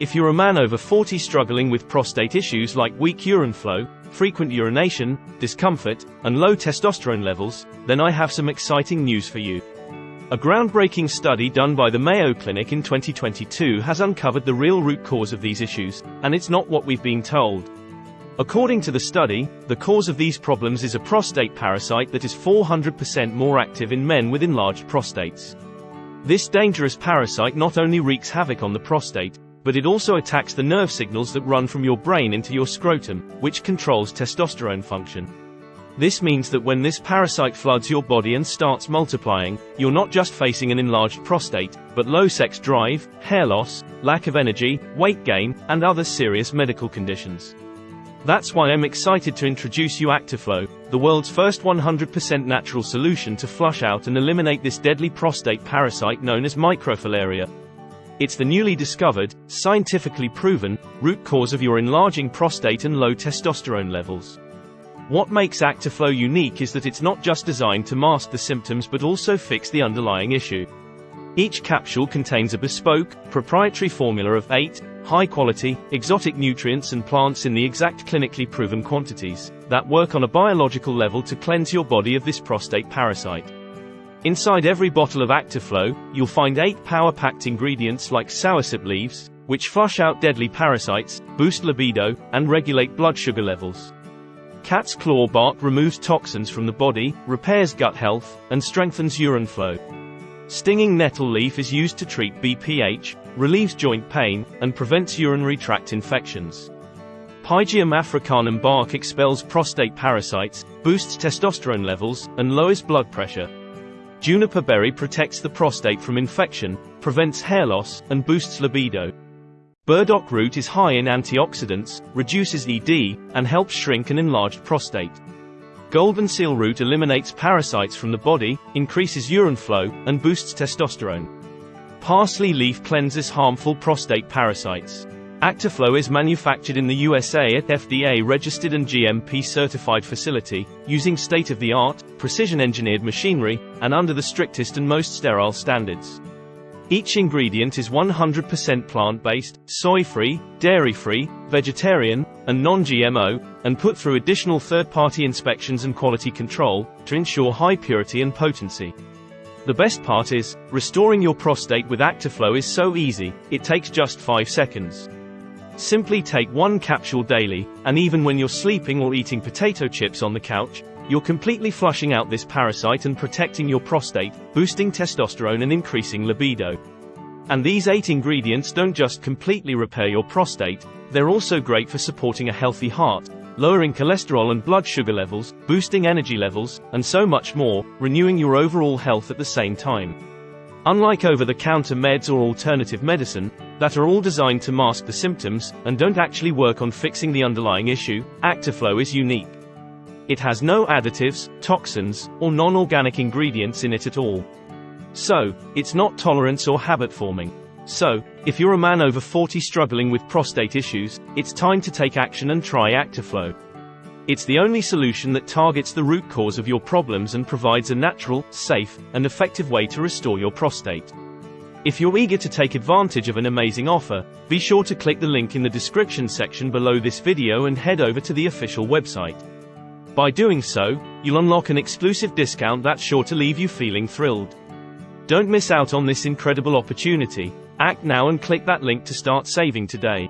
If you're a man over 40 struggling with prostate issues like weak urine flow, frequent urination, discomfort, and low testosterone levels, then I have some exciting news for you. A groundbreaking study done by the Mayo Clinic in 2022 has uncovered the real root cause of these issues, and it's not what we've been told. According to the study, the cause of these problems is a prostate parasite that is 400% more active in men with enlarged prostates. This dangerous parasite not only wreaks havoc on the prostate, but it also attacks the nerve signals that run from your brain into your scrotum, which controls testosterone function. This means that when this parasite floods your body and starts multiplying, you're not just facing an enlarged prostate, but low sex drive, hair loss, lack of energy, weight gain, and other serious medical conditions. That's why I'm excited to introduce you Actiflow, the world's first 100% natural solution to flush out and eliminate this deadly prostate parasite known as microfilaria. It's the newly discovered, scientifically proven, root cause of your enlarging prostate and low testosterone levels. What makes Actiflow unique is that it's not just designed to mask the symptoms but also fix the underlying issue. Each capsule contains a bespoke, proprietary formula of 8, high-quality, exotic nutrients and plants in the exact clinically proven quantities, that work on a biological level to cleanse your body of this prostate parasite. Inside every bottle of Actiflow, you'll find 8 power-packed ingredients like soursop leaves, which flush out deadly parasites, boost libido, and regulate blood sugar levels. Cat's claw bark removes toxins from the body, repairs gut health, and strengthens urine flow. Stinging nettle leaf is used to treat BPH, relieves joint pain, and prevents urinary tract infections. Pygeum africanum bark expels prostate parasites, boosts testosterone levels, and lowers blood pressure. Juniper berry protects the prostate from infection, prevents hair loss, and boosts libido. Burdock root is high in antioxidants, reduces ED, and helps shrink an enlarged prostate. Golden seal root eliminates parasites from the body, increases urine flow, and boosts testosterone. Parsley leaf cleanses harmful prostate parasites. Actiflow is manufactured in the USA at FDA-registered and GMP-certified facility, using state-of-the-art, precision-engineered machinery, and under the strictest and most sterile standards. Each ingredient is 100% plant-based, soy-free, dairy-free, vegetarian, and non-GMO, and put through additional third-party inspections and quality control, to ensure high purity and potency. The best part is, restoring your prostate with Actiflow is so easy, it takes just 5 seconds. Simply take one capsule daily, and even when you're sleeping or eating potato chips on the couch, you're completely flushing out this parasite and protecting your prostate, boosting testosterone and increasing libido. And these 8 ingredients don't just completely repair your prostate, they're also great for supporting a healthy heart, lowering cholesterol and blood sugar levels, boosting energy levels, and so much more, renewing your overall health at the same time. Unlike over-the-counter meds or alternative medicine, that are all designed to mask the symptoms, and don't actually work on fixing the underlying issue, Actiflow is unique. It has no additives, toxins, or non-organic ingredients in it at all. So, it's not tolerance or habit forming. So, if you're a man over 40 struggling with prostate issues, it's time to take action and try Actiflow. It's the only solution that targets the root cause of your problems and provides a natural, safe, and effective way to restore your prostate. If you're eager to take advantage of an amazing offer, be sure to click the link in the description section below this video and head over to the official website. By doing so, you'll unlock an exclusive discount that's sure to leave you feeling thrilled. Don't miss out on this incredible opportunity. Act now and click that link to start saving today.